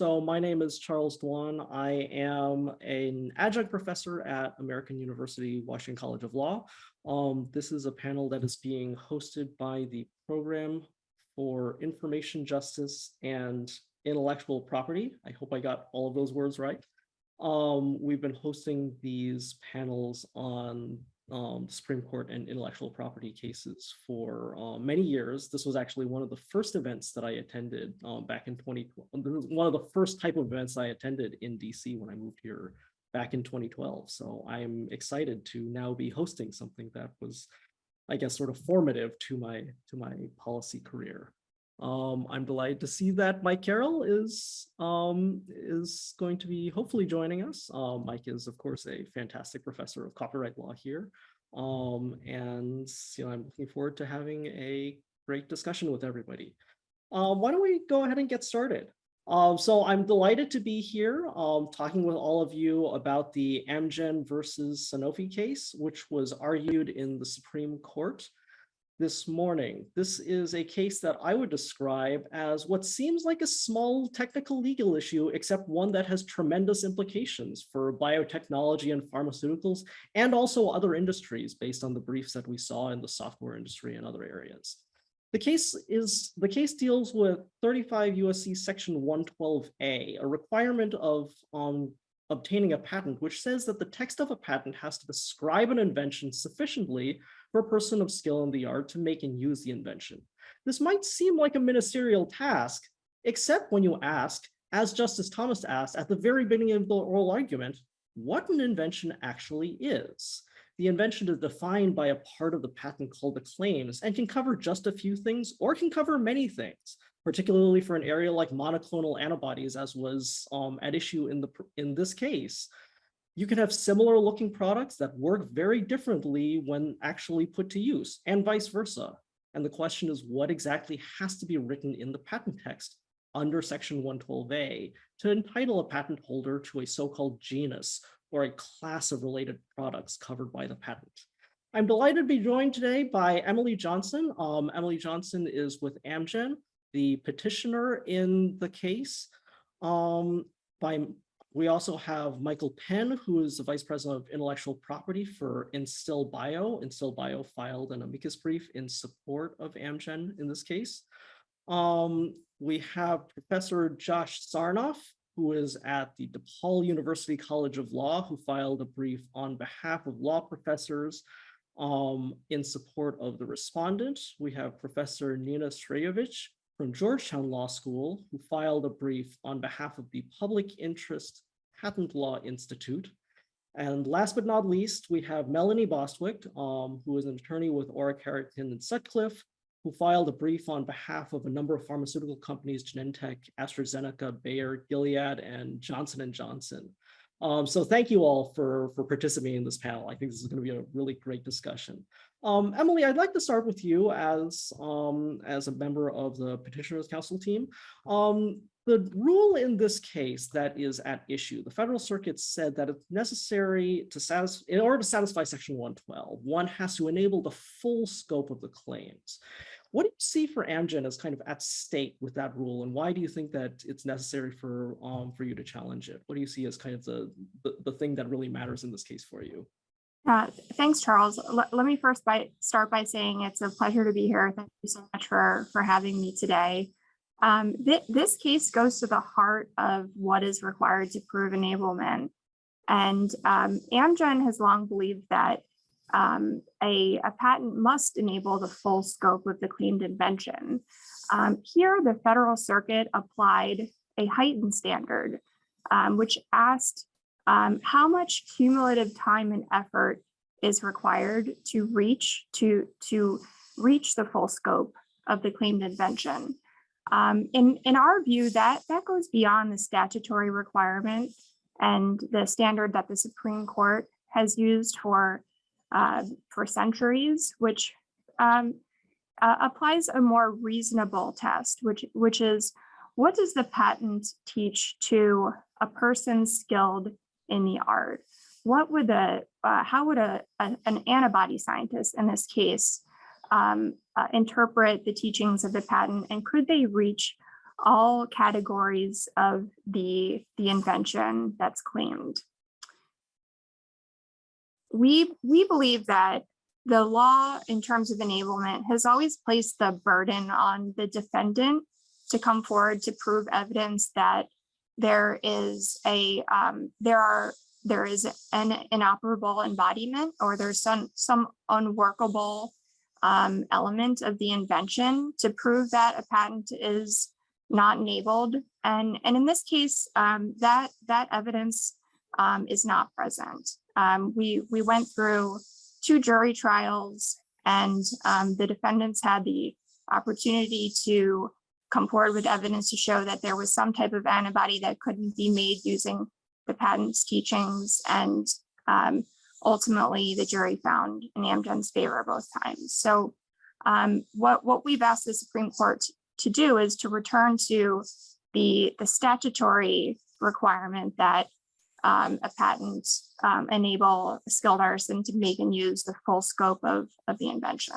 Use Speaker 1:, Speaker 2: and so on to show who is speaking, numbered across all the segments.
Speaker 1: So my name is Charles Duan. I am an adjunct professor at American University Washington College of Law. Um, this is a panel that is being hosted by the Program for Information Justice and Intellectual Property. I hope I got all of those words right. Um, we've been hosting these panels on um, Supreme Court and intellectual property cases for uh, many years. This was actually one of the first events that I attended um, back in 2012. One of the first type of events I attended in DC when I moved here back in 2012. So I'm excited to now be hosting something that was, I guess, sort of formative to my to my policy career. Um, I'm delighted to see that Mike Carroll is um, is going to be hopefully joining us. Uh, Mike is, of course, a fantastic professor of copyright law here. Um, and you know, I'm looking forward to having a great discussion with everybody. Um, why don't we go ahead and get started? Um, so I'm delighted to be here um, talking with all of you about the Amgen versus Sanofi case, which was argued in the Supreme Court this morning. This is a case that I would describe as what seems like a small technical legal issue, except one that has tremendous implications for biotechnology and pharmaceuticals, and also other industries based on the briefs that we saw in the software industry and other areas. The case is the case deals with 35 USC section 112A, a requirement of um, obtaining a patent, which says that the text of a patent has to describe an invention sufficiently for a person of skill in the art to make and use the invention. This might seem like a ministerial task, except when you ask, as Justice Thomas asked at the very beginning of the oral argument, what an invention actually is. The invention is defined by a part of the patent called the claims and can cover just a few things or can cover many things, particularly for an area like monoclonal antibodies as was um, at issue in, the, in this case you can have similar looking products that work very differently when actually put to use and vice versa. And the question is what exactly has to be written in the patent text under section 112A to entitle a patent holder to a so-called genus or a class of related products covered by the patent. I'm delighted to be joined today by Emily Johnson. Um, Emily Johnson is with Amgen, the petitioner in the case. Um, by we also have Michael Penn, who is the Vice President of Intellectual Property for Instill Bio. Instill Bio filed an amicus brief in support of Amgen in this case. Um, we have Professor Josh Sarnoff, who is at the DePaul University College of Law, who filed a brief on behalf of law professors um, in support of the respondent. We have Professor Nina Srejovic, from Georgetown Law School, who filed a brief on behalf of the Public Interest Patent Law Institute. And last but not least, we have Melanie Bostwick, um, who is an attorney with Orrick Herrington and Sutcliffe, who filed a brief on behalf of a number of pharmaceutical companies, Genentech, AstraZeneca, Bayer, Gilead, and Johnson & Johnson. Um, so thank you all for, for participating in this panel. I think this is going to be a really great discussion. Um, Emily, I'd like to start with you as, um, as a member of the Petitioners Counsel team. Um, the rule in this case that is at issue, the Federal Circuit said that it's necessary to satisfy, in order to satisfy Section 112, one has to enable the full scope of the claims. What do you see for Amgen as kind of at stake with that rule, and why do you think that it's necessary for um, for you to challenge it? What do you see as kind of the, the, the thing that really matters in this case for you?
Speaker 2: Uh, thanks, Charles. L let me first by, start by saying it's a pleasure to be here. Thank you so much for, for having me today. Um, th this case goes to the heart of what is required to prove enablement. And um, Amgen has long believed that um, a, a, patent must enable the full scope of the claimed invention. Um, here, the Federal Circuit applied a heightened standard, um, which asked um, how much cumulative time and effort is required to reach to to reach the full scope of the claimed invention. Um, in, in our view, that, that goes beyond the statutory requirement and the standard that the Supreme Court has used for, uh, for centuries, which um, uh, applies a more reasonable test, which, which is what does the patent teach to a person skilled in the art. What would the, uh, how would a, a, an antibody scientist in this case um, uh, interpret the teachings of the patent and could they reach all categories of the, the invention that's claimed. We, we believe that the law in terms of enablement has always placed the burden on the defendant to come forward to prove evidence that there is a, um, there are, there is an inoperable embodiment or there's some, some unworkable um, element of the invention to prove that a patent is not enabled. And, and in this case, um, that, that evidence um, is not present. Um, we, we went through two jury trials and um, the defendants had the opportunity to come forward with evidence to show that there was some type of antibody that couldn't be made using the patent's teachings and um, ultimately the jury found in Amgen's favor both times. So um, what, what we've asked the Supreme Court to do is to return to the, the statutory requirement that um, a patent um, enable a skilled artisan to make and use the full scope of, of the invention.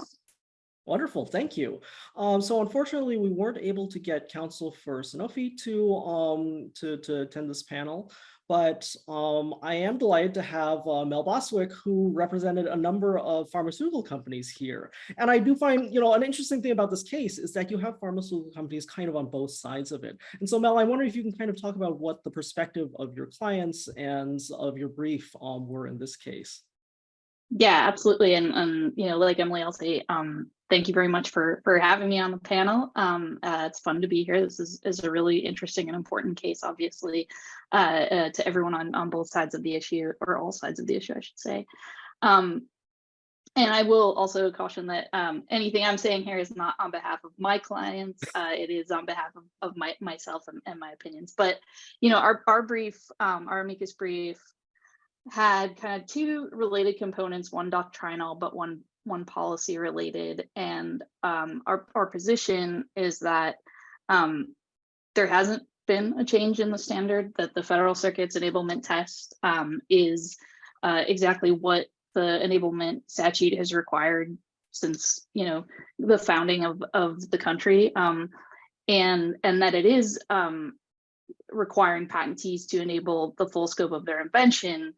Speaker 1: Wonderful, thank you. Um, so unfortunately, we weren't able to get counsel for Sanofi to um, to, to attend this panel, but um, I am delighted to have uh, Mel Bostwick, who represented a number of pharmaceutical companies here. And I do find, you know, an interesting thing about this case is that you have pharmaceutical companies kind of on both sides of it. And so Mel, I wonder if you can kind of talk about what the perspective of your clients and of your brief um, were in this case.
Speaker 3: Yeah, absolutely. And, um, you know, like Emily, I'll say, um, thank you very much for, for having me on the panel. Um, uh, it's fun to be here. This is, is a really interesting and important case, obviously, uh, uh, to everyone on, on both sides of the issue, or all sides of the issue, I should say. Um, and I will also caution that um, anything I'm saying here is not on behalf of my clients. Uh, it is on behalf of, of my, myself and, and my opinions. But, you know, our, our brief, um, our amicus brief had kind of two related components, one doctrinal, but one one policy related. And um, our, our position is that um, there hasn't been a change in the standard that the federal circuit's enablement test um, is uh, exactly what the enablement statute has required since you know the founding of, of the country um, and and that it is um, requiring patentees to enable the full scope of their invention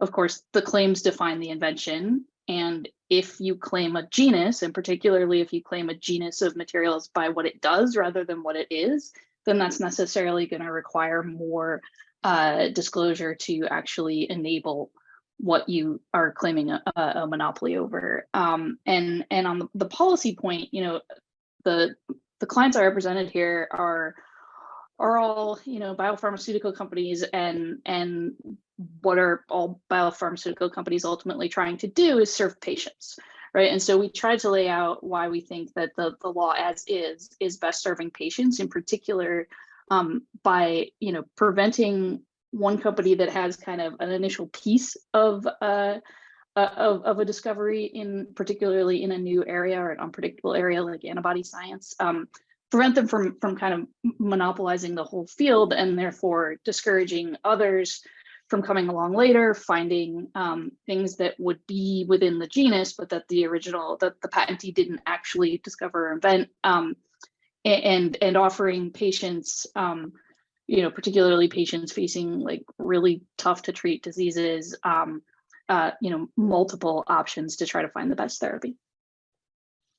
Speaker 3: of course, the claims define the invention. And if you claim a genus, and particularly if you claim a genus of materials by what it does rather than what it is, then that's necessarily going to require more uh, disclosure to actually enable what you are claiming a, a monopoly over. Um, and and on the, the policy point, you know, the the clients I represented here are are all you know biopharmaceutical companies and and what are all biopharmaceutical companies ultimately trying to do is serve patients right? And so we tried to lay out why we think that the, the law as is is best serving patients in particular um, by you know preventing one company that has kind of an initial piece of uh, uh, of, of a discovery in particularly in a new area or an unpredictable area like antibody science um, prevent them from from kind of monopolizing the whole field and therefore discouraging others from coming along later, finding um, things that would be within the genus, but that the original, that the patentee didn't actually discover or invent, um, and and offering patients, um, you know, particularly patients facing like really tough to treat diseases, um, uh, you know, multiple options to try to find the best therapy.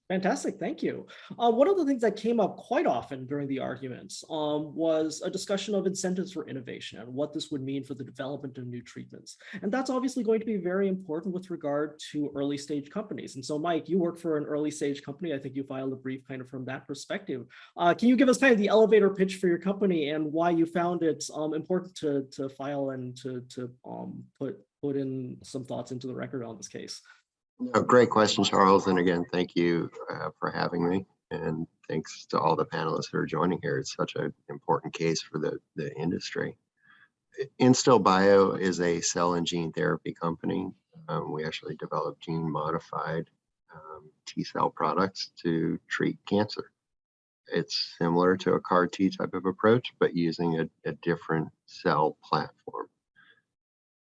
Speaker 1: Fantastic, thank you. Uh, one of the things that came up quite often during the arguments um, was a discussion of incentives for innovation and what this would mean for the development of new treatments. And that's obviously going to be very important with regard to early stage companies. And so Mike, you work for an early stage company. I think you filed a brief kind of from that perspective. Uh, can you give us kind of the elevator pitch for your company and why you found it um, important to, to file and to, to um, put, put in some thoughts into the record on this case?
Speaker 4: No, great question, Charles. And again, thank you uh, for having me. And thanks to all the panelists who are joining here. It's such an important case for the, the industry. Instill Bio is a cell and gene therapy company. Um, we actually develop gene modified um, T cell products to treat cancer. It's similar to a CAR T type of approach, but using a, a different cell platform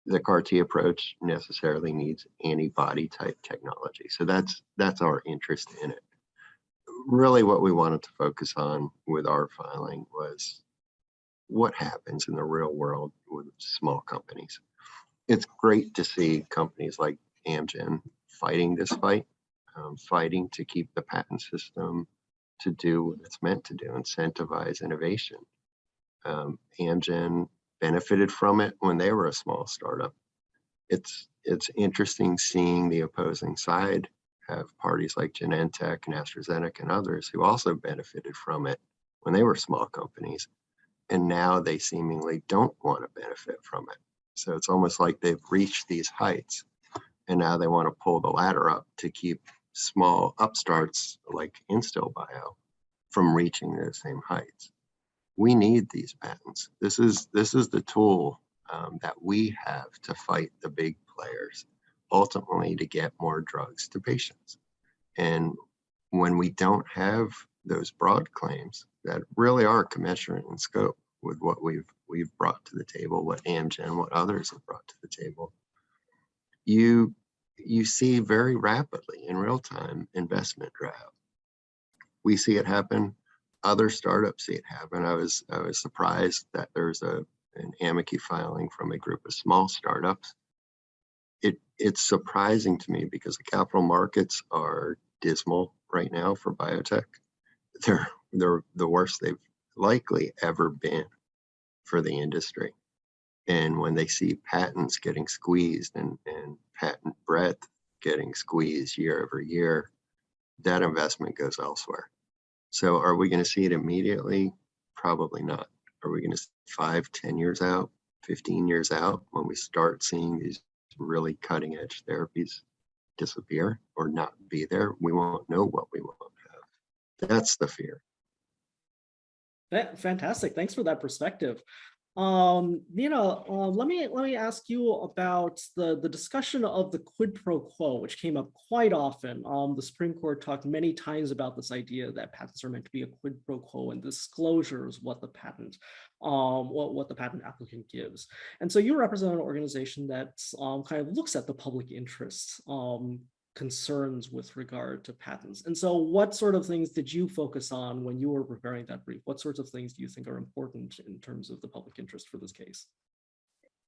Speaker 4: the CAR T approach necessarily needs antibody type technology. So that's that's our interest in it. really what we wanted to focus on with our filing was what happens in the real world with small companies. It's great to see companies like Amgen fighting this fight, um, fighting to keep the patent system to do what it's meant to do, incentivize innovation. Um, Amgen benefited from it when they were a small startup. It's it's interesting seeing the opposing side have parties like Genentech and AstraZeneca and others who also benefited from it when they were small companies. And now they seemingly don't want to benefit from it. So it's almost like they've reached these heights and now they want to pull the ladder up to keep small upstarts like Instill Bio from reaching those same heights. We need these patents. This is this is the tool um, that we have to fight the big players, ultimately to get more drugs to patients. And when we don't have those broad claims that really are commensurate in scope with what we've we've brought to the table, what Amgen, what others have brought to the table, you you see very rapidly in real time investment drought. We see it happen. Other startups see it happen. I was I was surprised that there's a an amici filing from a group of small startups. It it's surprising to me because the capital markets are dismal right now for biotech. They're they're the worst they've likely ever been for the industry. And when they see patents getting squeezed and, and patent breadth getting squeezed year over year, that investment goes elsewhere. So are we going to see it immediately? Probably not. Are we going to five, 10 years out, 15 years out when we start seeing these really cutting edge therapies disappear or not be there? We won't know what we won't have. That's the fear.
Speaker 1: Fa- Fantastic. Thanks for that perspective. Um, Nina, uh, let me let me ask you about the the discussion of the quid pro quo, which came up quite often. Um, the Supreme Court talked many times about this idea that patents are meant to be a quid pro quo, and disclosure is what the patent, um, what what the patent applicant gives. And so you represent an organization that um, kind of looks at the public interest um, concerns with regard to patents. And so what sort of things did you focus on when you were preparing that brief? What sorts of things do you think are important in terms of the public interest for this case?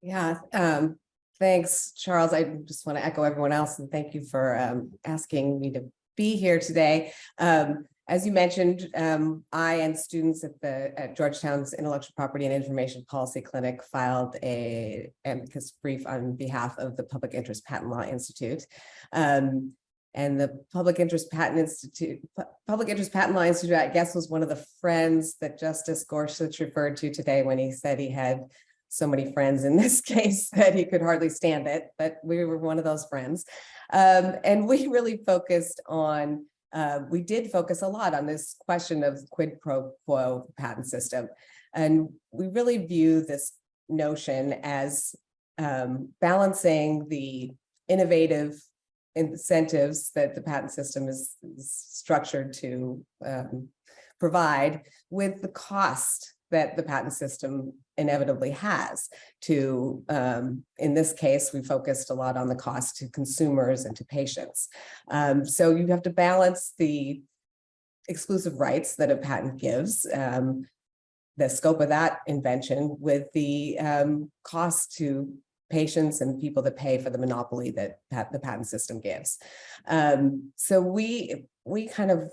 Speaker 5: Yeah, um, thanks, Charles. I just want to echo everyone else and thank you for um, asking me to be here today. Um, as you mentioned, um, I and students at the at Georgetown's Intellectual Property and Information Policy Clinic filed a amicus brief on behalf of the Public Interest Patent Law Institute. Um, and the Public Interest Patent Institute, Pu- Public Interest Patent Law Institute, I guess, was one of the friends that Justice Gorsuch referred to today when he said he had so many friends in this case that he could hardly stand it, but we were one of those friends. Um, and we really focused on uh, we did focus a lot on this question of quid pro quo patent system. And we really view this notion as um, balancing the innovative incentives that the patent system is, is structured to um, provide with the cost that the patent system inevitably has to, um, in this case, we focused a lot on the cost to consumers and to patients. Um, so you have to balance the exclusive rights that a patent gives, um, the scope of that invention with the um, cost to patients and people that pay for the monopoly that the patent system gives. Um, so we we kind of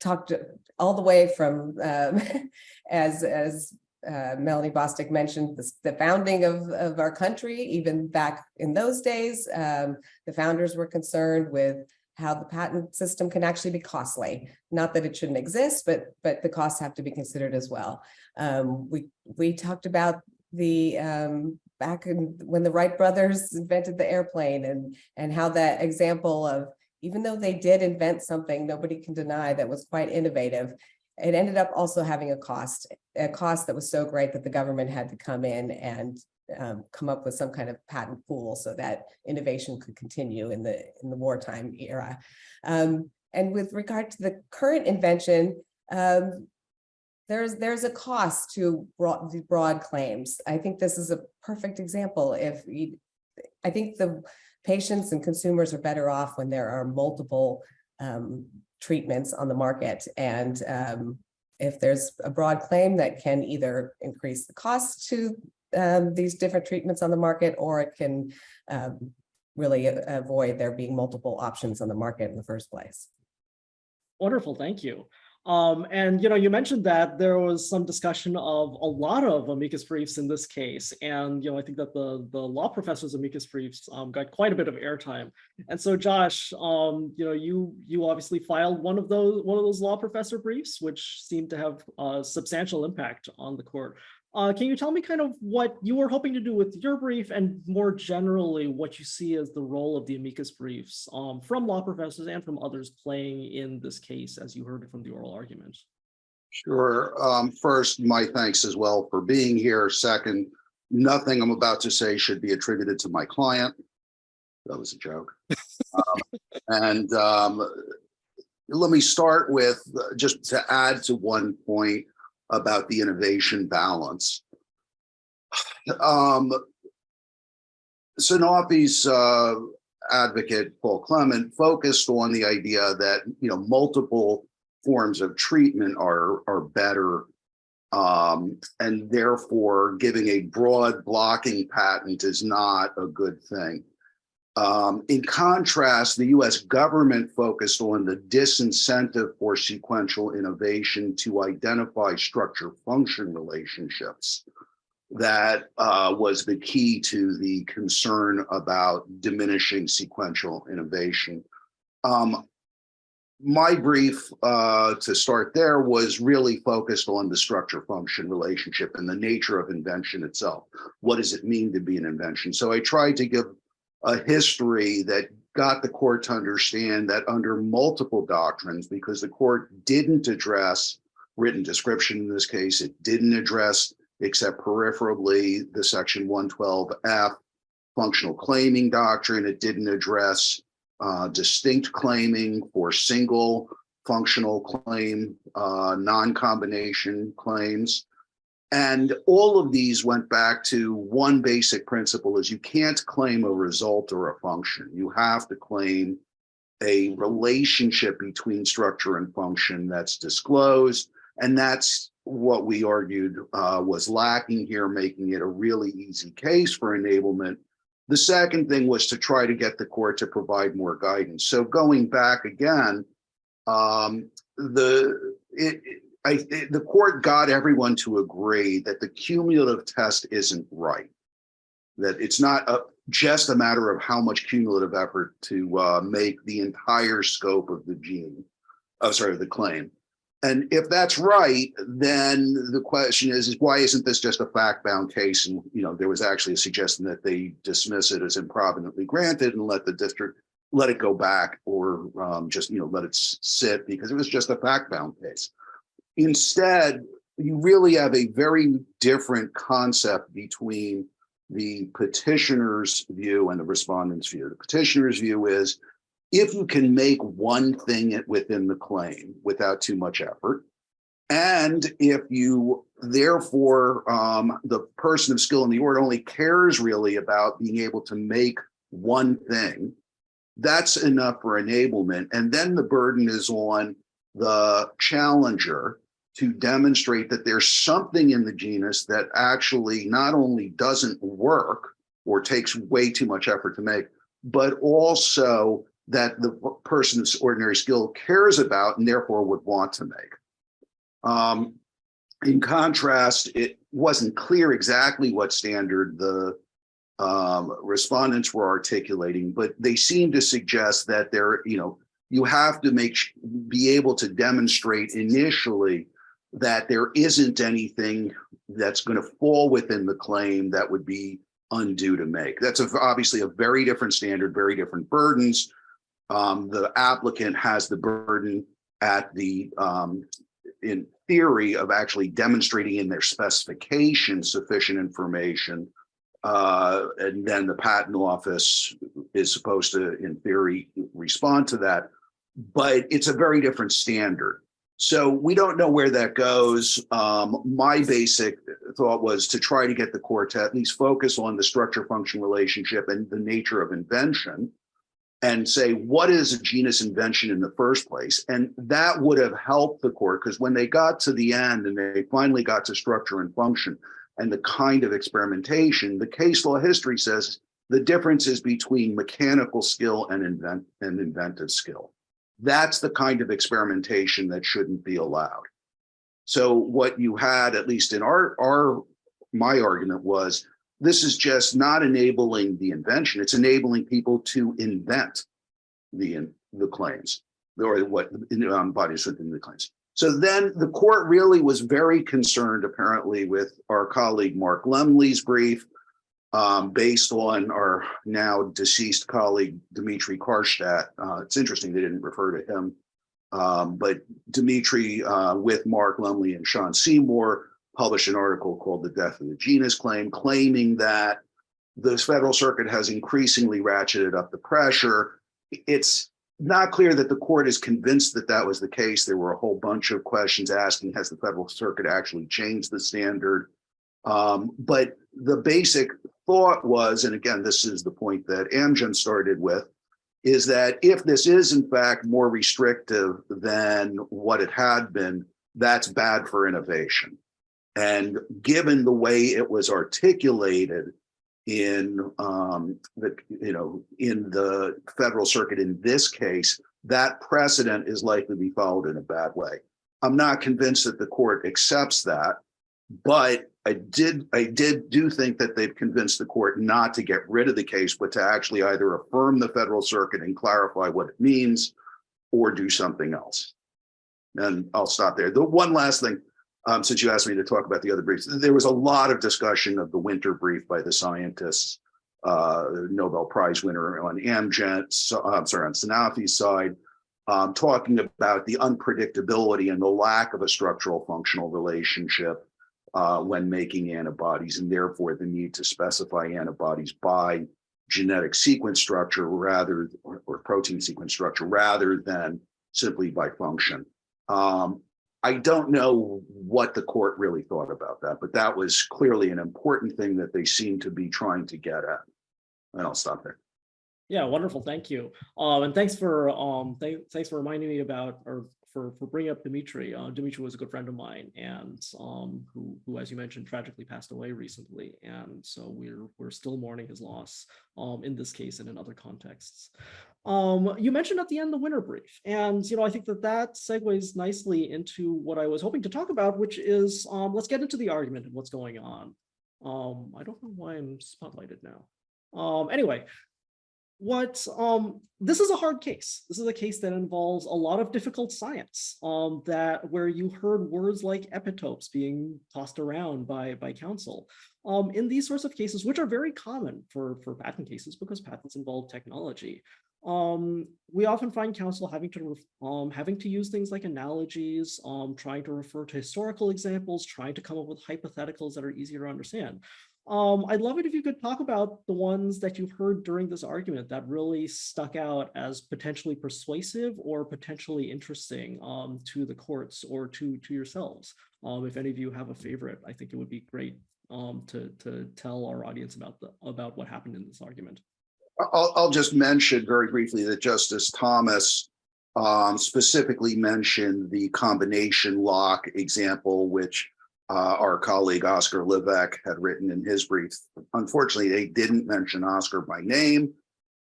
Speaker 5: talked all the way from um, as as uh, Melanie Bostwick mentioned the, the founding of, of our country, even back in those days, um, the founders were concerned with how the patent system can actually be costly. Not that it shouldn't exist, but but the costs have to be considered as well. Um, we we talked about the um, back in when the Wright brothers invented the airplane and and how that example of even though they did invent something, nobody can deny that was quite innovative. It ended up also having a cost, a cost that was so great that the government had to come in and um, come up with some kind of patent pool so that innovation could continue in the in the wartime era. Um, and with regard to the current invention, um, there's there's a cost to broad, broad claims. I think this is a perfect example. If you, I think the patients and consumers are better off when there are multiple um, treatments on the market. And um, if there's a broad claim that can either increase the cost to um, these different treatments on the market, or it can um, really avoid there being multiple options on the market in the first place.
Speaker 1: Wonderful, thank you. Um, and you know, you mentioned that there was some discussion of a lot of amicus briefs in this case, and you know, I think that the the law professor's amicus briefs um, got quite a bit of airtime. And so, Josh, um, you know, you you obviously filed one of those one of those law professor briefs, which seemed to have a substantial impact on the court. Uh, can you tell me kind of what you were hoping to do with your brief and more generally what you see as the role of the amicus briefs um, from law professors and from others playing in this case as you heard it from the oral argument?
Speaker 6: Sure. Um, first, my thanks as well for being here. Second, nothing I'm about to say should be attributed to my client. That was a joke. Um, And um, let me start with, uh, just to add to one point about the innovation balance. Um, Sanofi's uh, advocate, Paul Clement, focused on the idea that, you know, multiple forms of treatment are, are better. Um, and therefore giving a broad blocking patent is not a good thing. Um, in contrast, the US government focused on the disincentive for sequential innovation to identify structure function relationships. That uh, was the key to the concern about diminishing sequential innovation. Um, my brief uh, to start there was really focused on the structure function relationship and the nature of invention itself. What does it mean to be an invention? So I tried to give a history that got the court to understand that under multiple doctrines, because the court didn't address written description in this case, it didn't address except peripherally the section 112F functional claiming doctrine. It didn't address uh, distinct claiming for single functional claim, uh, non-combination claims. And all of these went back to one basic principle is you can't claim a result or a function. You have to claim a relationship between structure and function that's disclosed. And that's what we argued uh, was lacking here, making it a really easy case for enablement. The second thing was to try to get the court to provide more guidance. So going back again, um, the it, I, it- the court got everyone to agree that the cumulative test isn't right. That it's not a, just a matter of how much cumulative effort to uh, make the entire scope of the gene, oh, sorry, the claim. And if that's right, then the question is, is why isn't this just a fact-bound case? And, you know, there was actually a suggestion that they dismiss it as improvidently granted and let the district, let it go back or um, just, you know, let it sit because it was just a fact-bound case. Instead, you really have a very different concept between the petitioner's view and the respondent's view. The petitioner's view is if you can make one thing within the claim without too much effort, and if you therefore um, the person of skill in the art only cares really about being able to make one thing, that's enough for enablement. And then the burden is on the challenger to demonstrate that there's something in the genus that actually not only doesn't work or takes way too much effort to make, but also that the person's ordinary skill cares about and therefore would want to make. Um, in contrast, it wasn't clear exactly what standard the um, respondents were articulating, but they seem to suggest that there, you know, you have to make be able to demonstrate initially that there isn't anything that's going to fall within the claim that would be undue to make. That's a, obviously a very different standard, very different burdens. Um, the applicant has the burden at the, um, in theory of actually demonstrating in their specification sufficient information. Uh, and then the patent office is supposed to, in theory, respond to that. But it's a very different standard. So we don't know where that goes. Um, my basic thought was to try to get the court to at least focus on the structure function relationship and the nature of invention. and say, what is a genus invention in the first place? And that would have helped the court because when they got to the end and they finally got to structure and function and the kind of experimentation, the case law history says the difference is between mechanical skill and invent and inventive skill. That's the kind of experimentation that shouldn't be allowed. So what you had, at least in our, our, my argument was, this is just not enabling the invention, it's enabling people to invent the, the claims, or what um, bodies within the claims. So then the court really was very concerned, apparently, with our colleague Mark Lemley's brief, um, based on our now deceased colleague Dmitry Karshtedt. Uh, it's interesting they didn't refer to him, um, but Dmitry uh, with Mark Lemley and Sean Seymore published an article called The Death of the Genus Claim, claiming that the federal circuit has increasingly ratcheted up the pressure. It's not clear that the court is convinced that that was the case. There were a whole bunch of questions asking, has the federal circuit actually changed the standard? Um, but the basic thought was, and again, this is the point that Amgen started with, is that if this is in fact more restrictive than what it had been, that's bad for innovation. And given the way it was articulated in um, the, you know, in the federal circuit in this case, that precedent is likely to be followed in a bad way. I'm not convinced that the court accepts that, but I did I did do think that they've convinced the court not to get rid of the case, but to actually either affirm the federal circuit and clarify what it means or do something else. And I'll stop there. The one last thing, um, since you asked me to talk about the other briefs, there was a lot of discussion of the Winter brief by the scientists, uh, Nobel Prize winner on Amgen, so, I'm sorry, on Sanofi's side, um, talking about the unpredictability and the lack of a structural functional relationship uh, when making antibodies and therefore the need to specify antibodies by genetic sequence structure rather or, or protein sequence structure rather than simply by function. Um, I don't know what the court really thought about that, but that was clearly an important thing that they seem to be trying to get at. And I'll stop there.
Speaker 1: Yeah, wonderful. Thank you. Um, and thanks for um, th thanks for reminding me about or for for bringing up Dmitry. Uh, Dmitry was a good friend of mine, and um, who who, as you mentioned, tragically passed away recently. And so we're we're still mourning his loss. Um, in this case and in other contexts. Um, you mentioned at the end the Winter brief, and you know I think that that segues nicely into what I was hoping to talk about, which is um, let's get into the argument and what's going on. Um, I don't know why I'm spotlighted now. Um, anyway, what um this is a hard case. This is a case that involves a lot of difficult science um that where you heard words like epitopes being tossed around by by counsel. Um in these sorts of cases which are very common for for patent cases because patents involve technology um we often find counsel having to um having to use things like analogies um trying to refer to historical examples trying to come up with hypotheticals that are easier to understand um, I'd love it if you could talk about the ones that you've heard during this argument that really stuck out as potentially persuasive or potentially interesting um, to the courts or to, to yourselves. Um, if any of you have a favorite, I think it would be great um, to, to tell our audience about, the, about what happened in this argument.
Speaker 6: I'll, I'll just mention very briefly that Justice Thomas um, specifically mentioned the combination lock example, which uh, our colleague Oskar Liivak had written in his brief. Unfortunately, they didn't mention Oskar by name,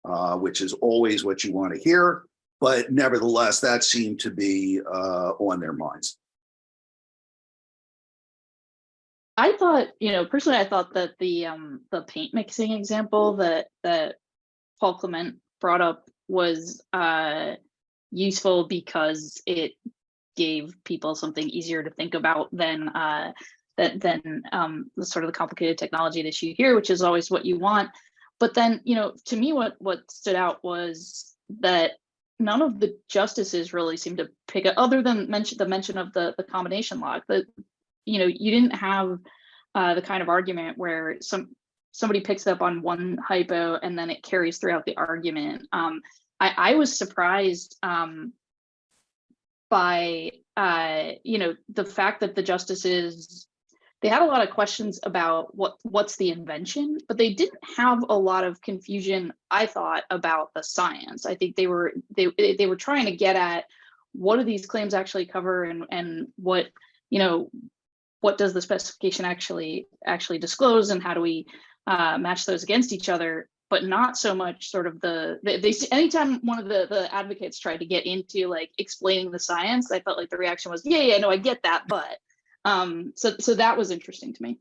Speaker 6: uh, which is always what you want to hear. But nevertheless, that seemed to be uh, on their minds.
Speaker 3: I thought, you know, personally, I thought that the um the paint mixing example that that Paul Clement brought up was uh useful because it gave people something easier to think about than uh, that than um, the sort of the complicated technology issue here, which is always what you want. But then, you know, to me, what what stood out was that none of the justices really seemed to pick up, other than mention the mention of the the combination lock. That you know, you didn't have uh, the kind of argument where some somebody picks up on one hypo and then it carries throughout the argument. Um, I, I was surprised um, by uh, you know the fact that the justices they had a lot of questions about what what's the invention, but they didn't have a lot of confusion, I thought, about the science. I think they were they they were trying to get at what do these claims actually cover and and what, you know, what does the specification actually actually disclose and how do we uh, match those against each other? But not so much sort of the they, they anytime one of the the advocates tried to get into like explaining the science, I felt like the reaction was, yeah, yeah, no, I get that, but um, so so that was interesting to me.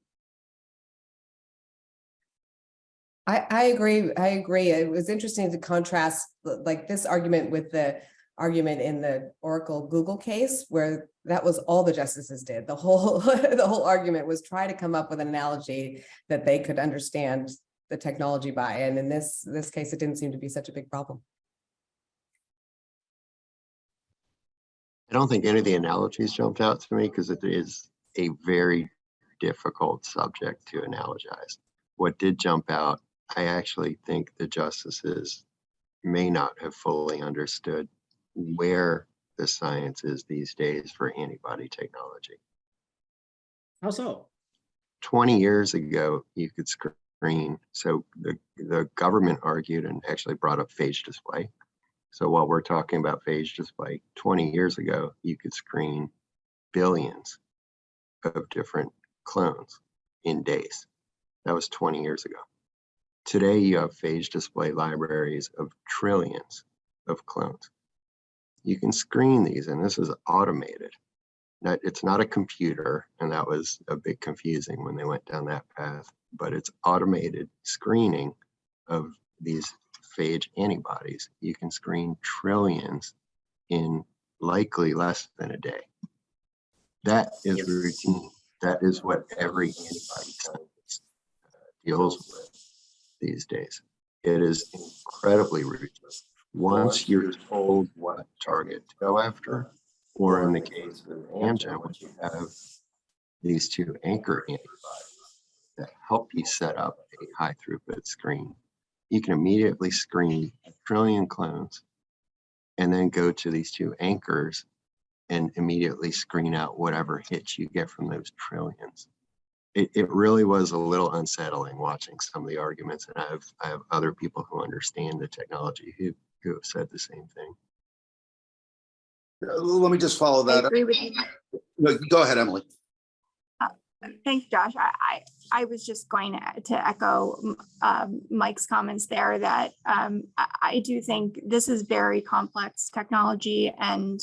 Speaker 5: I, I agree, I agree. It was interesting to contrast like this argument with the argument in the Oracle Google case where that was all the justices did. The whole, the whole argument was try to come up with an analogy that they could understand the technology by. And in this, this case, it didn't seem to be such a big problem.
Speaker 4: I don't think any of the analogies jumped out to me because it is a very difficult subject to analogize. What did jump out, I actually think the justices may not have fully understood where the science is these days for antibody technology.
Speaker 1: How so?
Speaker 4: 20 years ago, you could screen. So the, the government argued and actually brought up phage display. So while we're talking about phage display, 20 years ago, you could screen billions of different clones in days. That was 20 years ago. Today, you have phage display libraries of trillions of clones. You can screen these, and this is automated. It's not a computer, and that was a bit confusing when they went down that path, but it's automated screening of these phage antibodies. You can screen trillions in likely less than a day. That is
Speaker 1: Yes.
Speaker 4: routine. That is what every antibody scientist uh, deals with these days. It is incredibly routine. Once you're told what target to go after, or in the case of Amgen, what you have these two anchor antibodies that help you set up a high throughput screen. You can immediately screen a trillion clones and then go to these two anchors and immediately screen out whatever hits you get from those trillions. It, it really was a little unsettling watching some of the arguments and I have, I have other people who understand the technology who, who have said the same thing.
Speaker 6: Uh, Let me just follow that. up.
Speaker 2: agree with you.
Speaker 6: No, Go ahead, Emily.
Speaker 2: Thanks, Josh. I, I, I was just going to- to echo um, Mike's comments there that um, I, I do think this is very complex technology and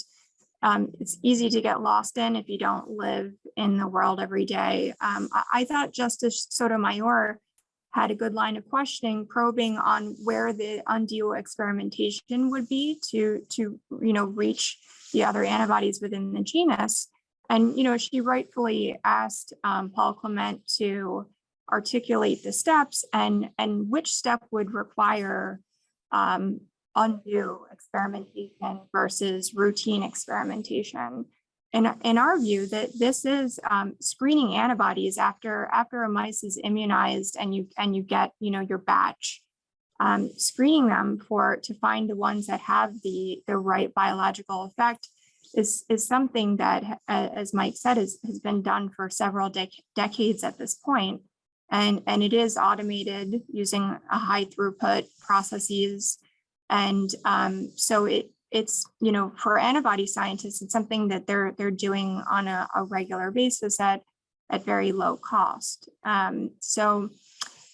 Speaker 2: um, it's easy to get lost in if you don't live in the world every day. Um, I, I thought Justice Sotomayor had a good line of questioning, probing on where the undue experimentation would be to, to, you know, reach the other antibodies within the genus. And, you know, she rightfully asked um, Paul Clement to articulate the steps and, and which step would require um, undue experimentation versus routine experimentation. In, in our view, that this is um, screening antibodies after, after a mice is immunized and you, and you get, you know, your batch. Um, screening them for, to find the ones that have the, the right biological effect is, is something that, as Mike said, is, has been done for several dec- decades at this. And, and it is automated using a high throughput processes. And um, so it, it's, you know, for antibody scientists, it's something that they're, they're doing on a, a regular basis at, at very low cost. Um, so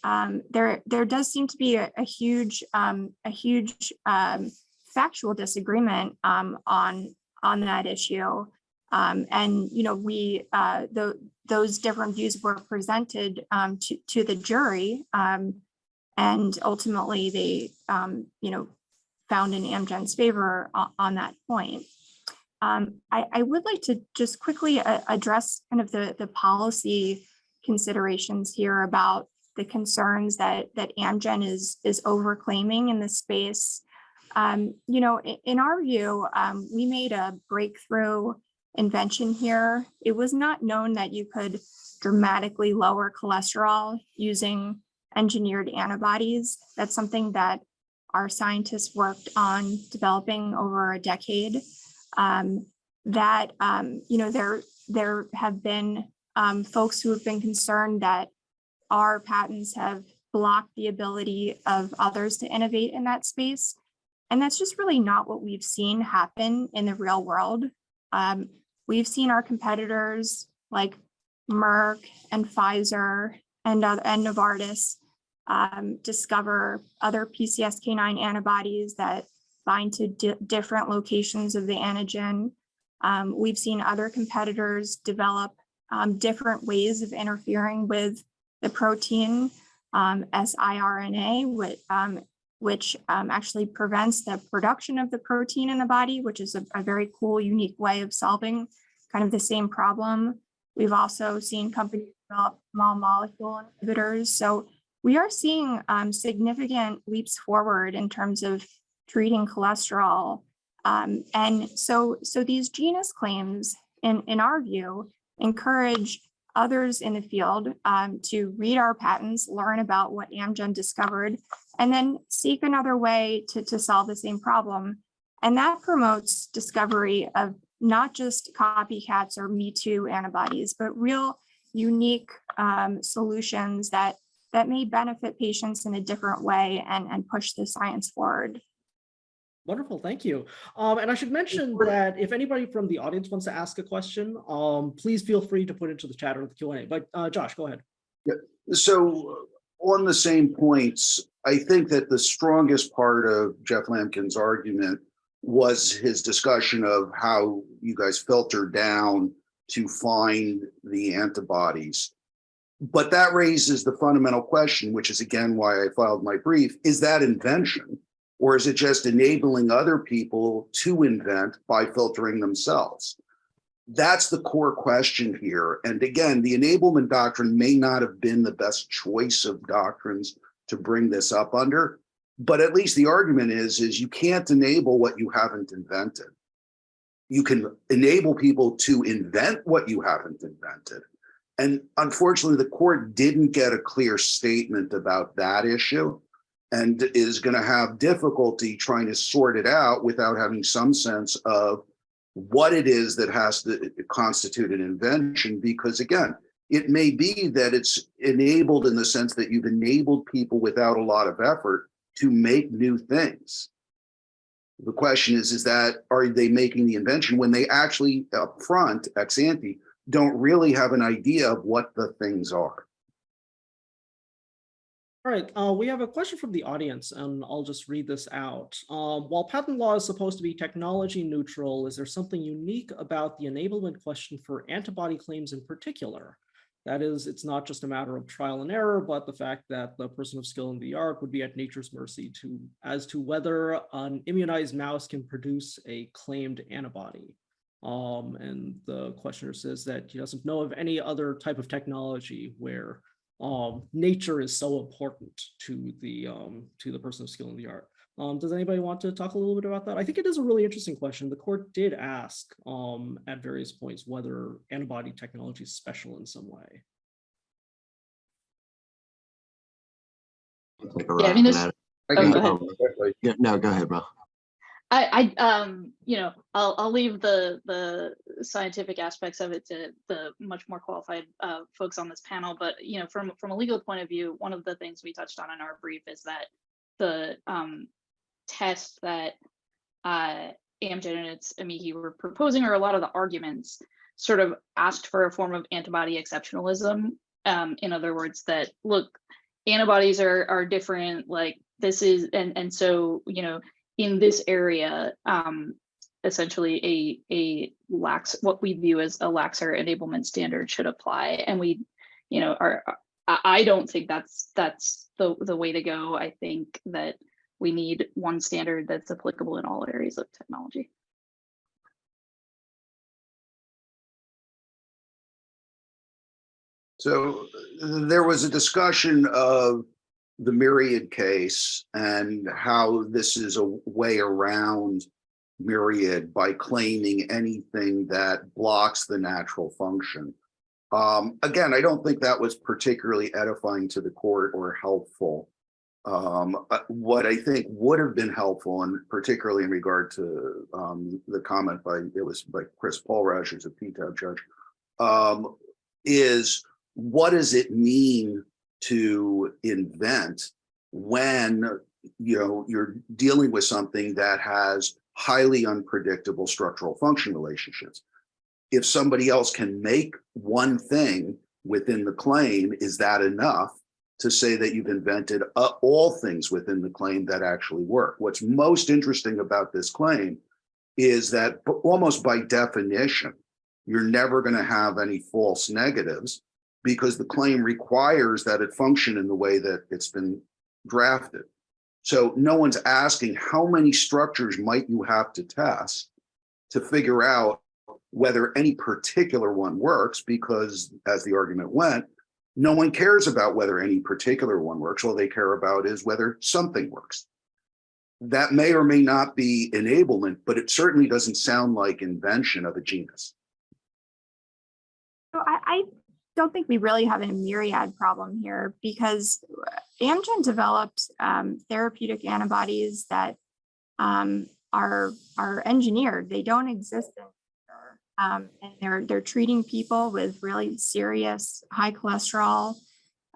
Speaker 2: um, there, there does seem to be a, a huge, um, a huge um, factual disagreement um, on, on that issue. Um, and, you know, we, uh, the, those different views were presented um, to, to the jury. And ultimately they, you know, found in Amgen's favor on, on that point. I, I would like to just quickly uh, address kind of the, the policy considerations here about the concerns that, that Amgen is, is overclaiming in this space. Um, you know, in, in our view, um, we made a breakthrough invention here. It was not known that you could dramatically lower cholesterol using engineered antibodies. That's something that our scientists worked on developing over a decade. Um, that, um, you know, there, there have been um, folks who have been concerned that our patents have blocked the ability of others to innovate in that space. And that's just really not what we've seen happen in the real world. Um, we've seen our competitors like Merck and Pfizer and, other and Novartis um, discover other PCSK9 antibodies that bind to di- different locations of the antigen. Um, we've seen other competitors develop um, different ways of interfering with the protein um, siRNA, which, um, which um, actually prevents the production of the protein in the body, which is a, a very cool, unique way of solving kind of the same problem. We've also seen companies develop small molecule inhibitors. So we are seeing um, significant leaps forward in terms of treating cholesterol. Um, and so, so these genus claims, in, in our view, encourage others in the field um, to read our patents, learn about what Amgen discovered, and then seek another way to, to solve the same problem. And that promotes discovery of not just copycats or Me Too antibodies, but real unique um, solutions that that may benefit patients in a different way and, and push the science forward.
Speaker 1: Wonderful, thank you. Um, and I should mention that if anybody from the audience wants to ask a question, um, please feel free to put it into the chat or the Q and A. But uh, Josh, go ahead.
Speaker 6: So on the same points, I think that the strongest part of Jeff Lamken's argument was his discussion of how you guys filter down to find the antibodies. But that raises the fundamental question, which is again why I filed my brief, is that invention? Or is it just enabling other people to invent by filtering themselves? That's the core question here. And again, the enablement doctrine may not have been the best choice of doctrines to bring this up under, but at least the argument is, is you can't enable what you haven't invented. You can enable people to invent what you haven't invented. And unfortunately, the court didn't get a clear statement about that issue and is going to have difficulty trying to sort it out without having some sense of what it is that has to constitute an invention. Because again, it may be that it's enabled in the sense that you've enabled people without a lot of effort to make new things. The question is, is that are they making the invention when they actually up front, ex ante, don't really have an idea of what the things are?
Speaker 1: All right, uh, we have a question from the audience and I'll just read this out. Um, while patent law is supposed to be technology neutral, is there something unique about the enablement question for antibody claims in particular? That is, it's not just a matter of trial and error, but the fact that the person of skill in the art would be at nature's mercy to as to whether an immunized mouse can produce a claimed antibody. Um, and the questioner says that he doesn't know of any other type of technology where um, nature is so important to the um, to the person of skill in the art. Um, does anybody want to talk a little bit about that? I think it is a really interesting question. The court did ask um, at various points whether antibody technology is special in some way.
Speaker 3: Yeah, I mean, there's- Oh, go ahead.
Speaker 4: Yeah, no, go ahead, Mel.
Speaker 3: I, I, um, you know, I'll, I'll leave the, the scientific aspects of it to the much more qualified, uh, folks on this panel. But, you know, from, from a legal point of view, one of the things we touched on in our brief is that the, um, test that, uh, Amgen and its amici were proposing, or a lot of the arguments sort of asked for a form of antibody exceptionalism. Um, in other words, that, look, antibodies are, are different, like this is, and, and so, you know, in this area, um, essentially a a lax what we view as a laxer enablement standard should apply, and we, you know, are I don't think that's that's the the way to go. I think that we need one standard that's applicable in all areas of technology.
Speaker 6: So uh, there was a discussion of the myriad case and how this is a way around myriad by claiming anything that blocks the natural function. Um, again, I don't think that was particularly edifying to the court or helpful. Um, uh, what I think would have been helpful, and particularly in regard to um, the comment by, it was by Chris Paul who's a PTAB judge, um, is what does it mean to invent when you know you're dealing with something that has highly unpredictable structural function relationships. If somebody else can make one thing within the claim, is that enough to say that you've invented uh, all things within the claim that actually work? What's most interesting about this claim is that almost by definition, you're never going to have any false negatives because the claim requires that it function in the way that it's been drafted. So no one's asking how many structures might you have to test to figure out whether any particular one works because as the argument went, no one cares about whether any particular one works. All they care about is whether something works. That may or may not be enablement, but it certainly doesn't sound like invention of a genus.
Speaker 2: So I, I don't think we really have a myriad problem here because Amgen developed um, therapeutic antibodies that um, are are engineered. They don't exist. Um, and they're they're treating people with really serious high cholesterol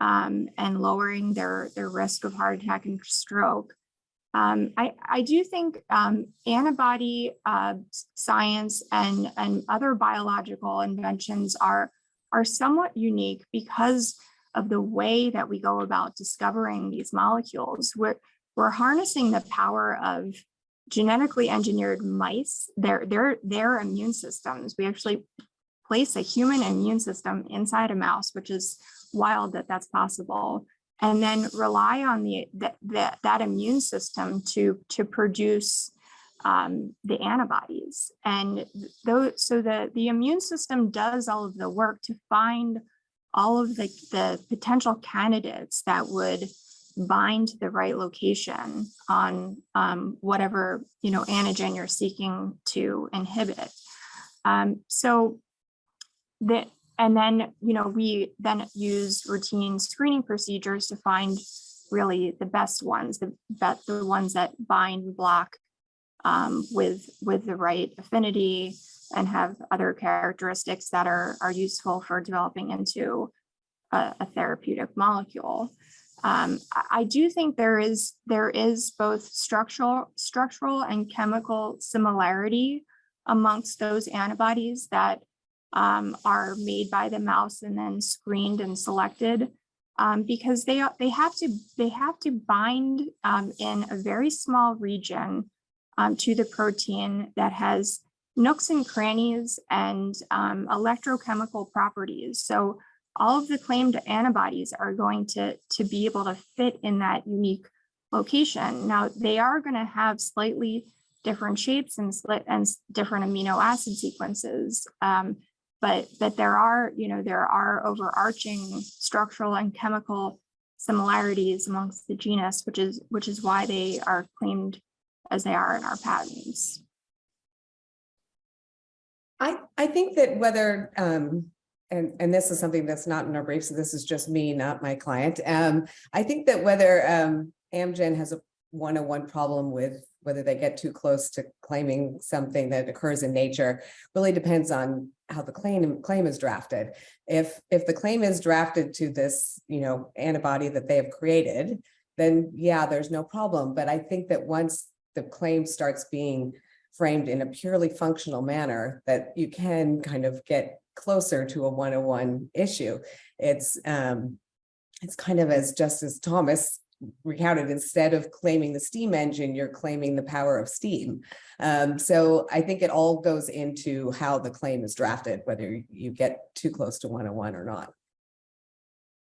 Speaker 2: um, and lowering their their risk of heart attack and stroke. Um, I, I do think um, antibody uh, science and, and other biological inventions are, are somewhat unique because of the way that we go about discovering these molecules. We're, we're harnessing the power of genetically engineered mice, their, their, their immune systems. We actually place a human immune system inside a mouse, which is wild that that's possible and then rely on the that that, that immune system to to produce um, the antibodies. And those so the the immune system does all of the work to find all of the the potential candidates that would bind to the right location on um, whatever you know antigen you're seeking to inhibit. Um, so that and then, you know, we then use routine screening procedures to find really the best ones, the the ones that bind block um, with with the right affinity and have other characteristics that are are useful for developing into a, a therapeutic molecule. Um, I, do think there is there is both structural structural and chemical similarity amongst those antibodies that um, are made by the mouse and then screened and selected um, because they they have to they have to bind um, in a very small region um, to the protein that has nooks and crannies and um, electrochemical properties. So all of the claimed antibodies are going to to be able to fit in that unique location. Now they are going to have slightly different shapes and and different amino acid sequences. Um, but but there are you know there are overarching structural and chemical similarities amongst the genus which is which is why they are claimed as they are in our patents
Speaker 5: I, I think that whether, um, and, and this is something that's not in our brief, so this is just me, not my client. Um, I think that whether, um, Amgen has a one-on-one problem with whether they get too close to claiming something that occurs in nature really depends on how the claim, claim is drafted. If, if the claim is drafted to this, you know, antibody that they have created, then yeah, there's no problem. But I think that once the claim starts being framed in a purely functional manner, that you can kind of get closer to a one-on-one issue. It's, um, it's kind of as Justice Thomas recounted, instead of claiming the steam engine, you're claiming the power of steam. Um, so I think it all goes into how the claim is drafted, whether you get too close to one-on-one or not.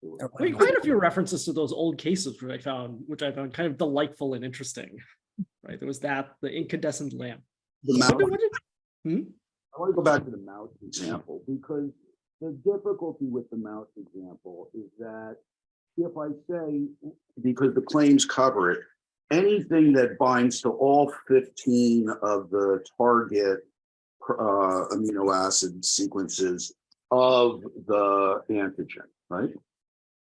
Speaker 5: Or
Speaker 1: I mean, quite a few references to those old cases which I found, which I found kind of delightful and interesting. Right, there was that, the incandescent lamp.
Speaker 6: The mouse,
Speaker 1: did- what did-
Speaker 6: I want to go back to the mouse example because the difficulty with the mouse example is that if I say, because the claims cover it, anything that binds to all 15 of the target uh, amino acid sequences of the antigen, right?